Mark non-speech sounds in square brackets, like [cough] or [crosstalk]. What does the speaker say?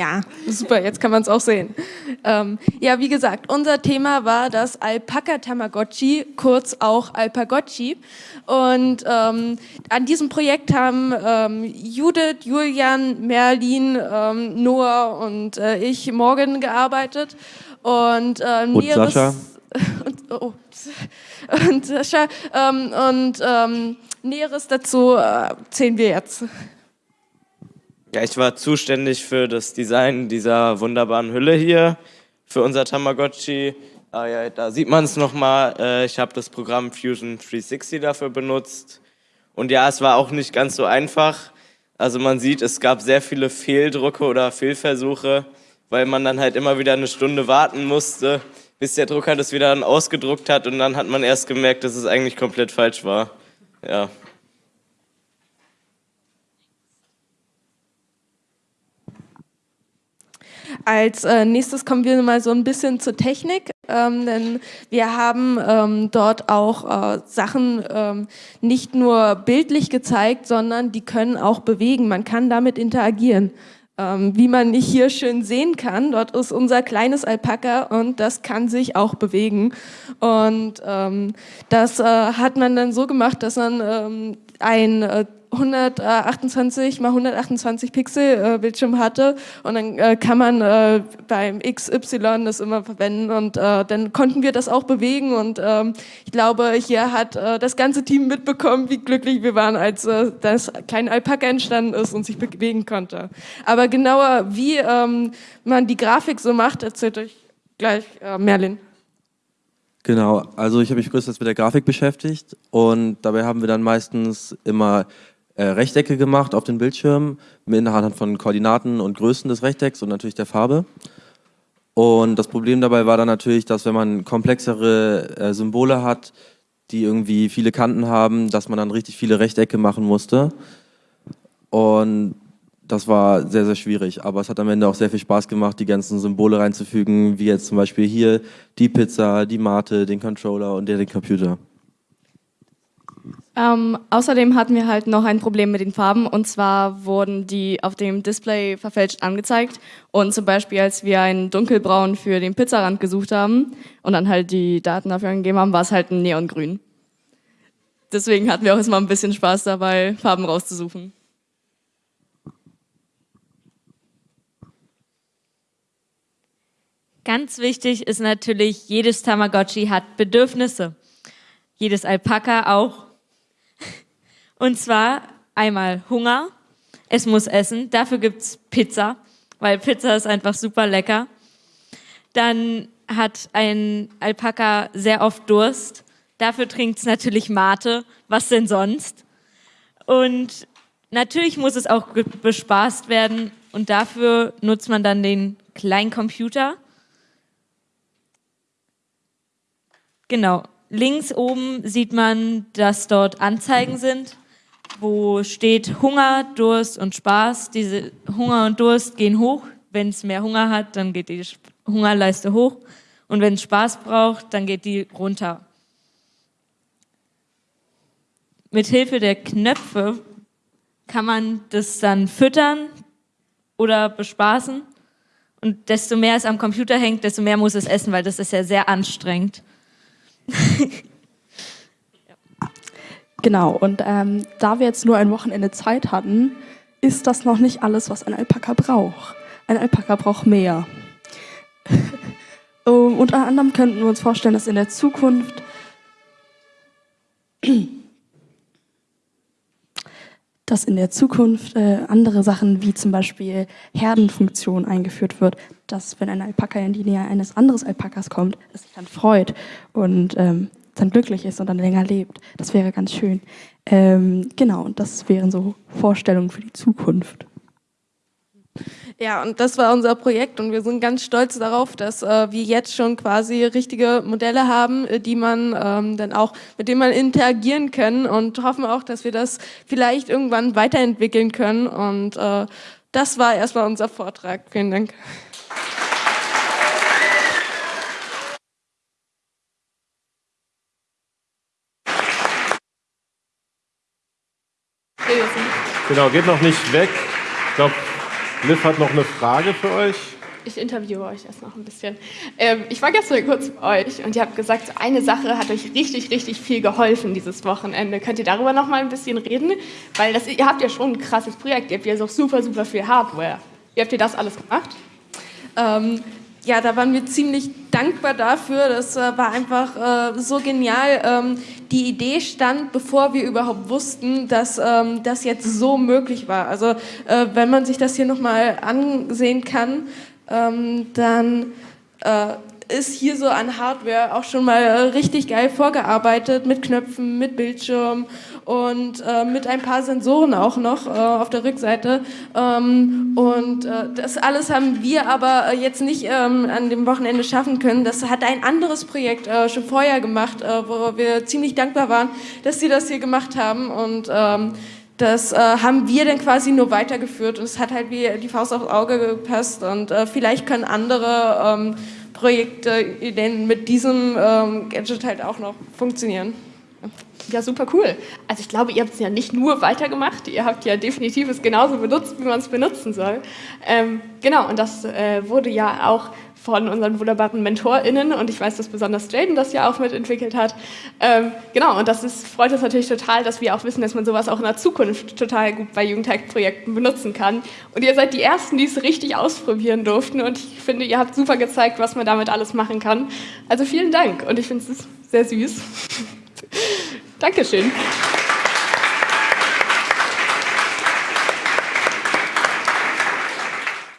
Ja, super, jetzt kann man es auch sehen. Ähm, ja, wie gesagt, unser Thema war das Alpaka Tamagotchi, kurz auch Alpagotchi. Und ähm, an diesem Projekt haben ähm, Judith, Julian, Merlin, ähm, Noah und äh, ich Morgan gearbeitet. Und, ähm, und Sascha. [laughs] Und, oh, [laughs] und Sascha. Ähm, und ähm, Näheres dazu äh, sehen wir jetzt. Ja, ich war zuständig für das Design dieser wunderbaren Hülle hier für unser Tamagotchi. Ah, ja, da sieht man es nochmal. Äh, ich habe das Programm Fusion 360 dafür benutzt. Und ja, es war auch nicht ganz so einfach. Also man sieht, es gab sehr viele Fehldrucke oder Fehlversuche, weil man dann halt immer wieder eine Stunde warten musste, bis der Drucker das wieder dann ausgedruckt hat und dann hat man erst gemerkt, dass es eigentlich komplett falsch war. Ja. Als äh, nächstes kommen wir mal so ein bisschen zur Technik, ähm, denn wir haben ähm, dort auch äh, Sachen ähm, nicht nur bildlich gezeigt, sondern die können auch bewegen. Man kann damit interagieren. Ähm, wie man nicht hier schön sehen kann, dort ist unser kleines Alpaka und das kann sich auch bewegen. Und ähm, das äh, hat man dann so gemacht, dass man ähm, ein äh, 128 mal 128 Pixel äh, Bildschirm hatte und dann äh, kann man äh, beim XY das immer verwenden und äh, dann konnten wir das auch bewegen und ähm, ich glaube, hier hat äh, das ganze Team mitbekommen, wie glücklich wir waren, als äh, das kleine Alpaka entstanden ist und sich bewegen konnte. Aber genauer, wie ähm, man die Grafik so macht, erzählt euch gleich Merlin. Genau, also ich habe mich größtenteils mit der Grafik beschäftigt und dabei haben wir dann meistens immer äh, Rechtecke gemacht auf den Bildschirm mit anhand von Koordinaten und Größen des Rechtecks und natürlich der Farbe. Und das Problem dabei war dann natürlich, dass wenn man komplexere äh, Symbole hat, die irgendwie viele Kanten haben, dass man dann richtig viele Rechtecke machen musste. Und das war sehr, sehr schwierig, aber es hat am Ende auch sehr viel Spaß gemacht, die ganzen Symbole reinzufügen, wie jetzt zum Beispiel hier die Pizza, die Mate, den Controller und den Computer. Ähm, außerdem hatten wir halt noch ein Problem mit den Farben und zwar wurden die auf dem Display verfälscht angezeigt und zum Beispiel als wir einen dunkelbraun für den Pizzarand gesucht haben und dann halt die Daten dafür angegeben haben, war es halt ein Neongrün. Deswegen hatten wir auch erstmal ein bisschen Spaß dabei, Farben rauszusuchen. Ganz wichtig ist natürlich, jedes Tamagotchi hat Bedürfnisse. Jedes Alpaka auch. Und zwar einmal Hunger, es muss essen, dafür gibt's Pizza, weil Pizza ist einfach super lecker. Dann hat ein Alpaka sehr oft Durst, dafür trinkt's natürlich Mate, was denn sonst? Und natürlich muss es auch bespaßt werden und dafür nutzt man dann den kleinen Computer. Genau, links oben sieht man, dass dort Anzeigen sind wo steht Hunger, Durst und Spaß. Diese Hunger und Durst gehen hoch. Wenn es mehr Hunger hat, dann geht die Hungerleiste hoch. Und wenn es Spaß braucht, dann geht die runter. Mit Hilfe der Knöpfe kann man das dann füttern oder bespaßen. Und desto mehr es am Computer hängt, desto mehr muss es essen, weil das ist ja sehr anstrengend. [laughs] Genau, und ähm, da wir jetzt nur ein Wochenende Zeit hatten, ist das noch nicht alles, was ein Alpaka braucht. Ein Alpaka braucht mehr. um, [laughs] unter anderem könnten wir uns vorstellen, dass in der Zukunft dass in der Zukunft äh, andere Sachen wie zum Beispiel Herdenfunktion eingeführt wird, dass wenn ein Alpaka in die Nähe eines anderen Alpakas kommt, es sich dann freut und ähm, dann glücklich ist und dann länger lebt. Das wäre ganz schön. Ähm, genau, und das wären so Vorstellungen für die Zukunft. Ja, und das war unser Projekt und wir sind ganz stolz darauf, dass äh, wir jetzt schon quasi richtige Modelle haben, äh, die man ähm, dann auch, mit denen man interagieren können und hoffen auch, dass wir das vielleicht irgendwann weiterentwickeln können. Und äh, das war erstmal unser Vortrag. Vielen Dank. Genau, geht noch nicht weg. Ich glaube, Liv hat noch eine Frage für euch. Ich interviewe euch erst noch ein bisschen. Ähm, ich war gestern kurz bei euch und ihr habt gesagt, eine Sache hat euch richtig, richtig viel geholfen dieses Wochenende. Könnt ihr darüber noch mal ein bisschen reden? Weil das, ihr habt ja schon ein krasses Projekt. Ihr habt ja so super, super viel Hardware. Wie habt ihr das alles gemacht? Ähm, ja, da waren wir ziemlich dankbar dafür. Das äh, war einfach äh, so genial. Ähm, die Idee stand, bevor wir überhaupt wussten, dass ähm, das jetzt so möglich war. Also äh, wenn man sich das hier nochmal ansehen kann, ähm, dann äh, ist hier so an Hardware auch schon mal äh, richtig geil vorgearbeitet mit Knöpfen, mit Bildschirm und äh, mit ein paar Sensoren auch noch äh, auf der Rückseite. Ähm, und äh, das alles haben wir aber äh, jetzt nicht ähm, an dem Wochenende schaffen können. Das hat ein anderes Projekt äh, schon vorher gemacht, wo wir ziemlich dankbar waren, dass sie das hier gemacht haben und ähm, das äh, haben wir dann quasi nur weitergeführt und es hat halt wie die Faust aufs Auge gepasst und äh, vielleicht können andere ähm, Projekte Ideen mit diesem ähm, Gadget halt auch noch funktionieren. Ja, super cool. Also ich glaube, ihr habt es ja nicht nur weitergemacht, ihr habt ja definitiv es genauso benutzt, wie man es benutzen soll. Ähm, genau, und das äh, wurde ja auch von unseren wunderbaren MentorInnen und ich weiß, dass besonders Jaden das ja auch mitentwickelt hat. Ähm, genau, und das ist, freut uns natürlich total, dass wir auch wissen, dass man sowas auch in der Zukunft total gut bei Jugendhack-Projekten benutzen kann. Und ihr seid die Ersten, die es richtig ausprobieren durften und ich finde, ihr habt super gezeigt, was man damit alles machen kann. Also vielen Dank und ich finde es sehr süß. [laughs] Dankeschön.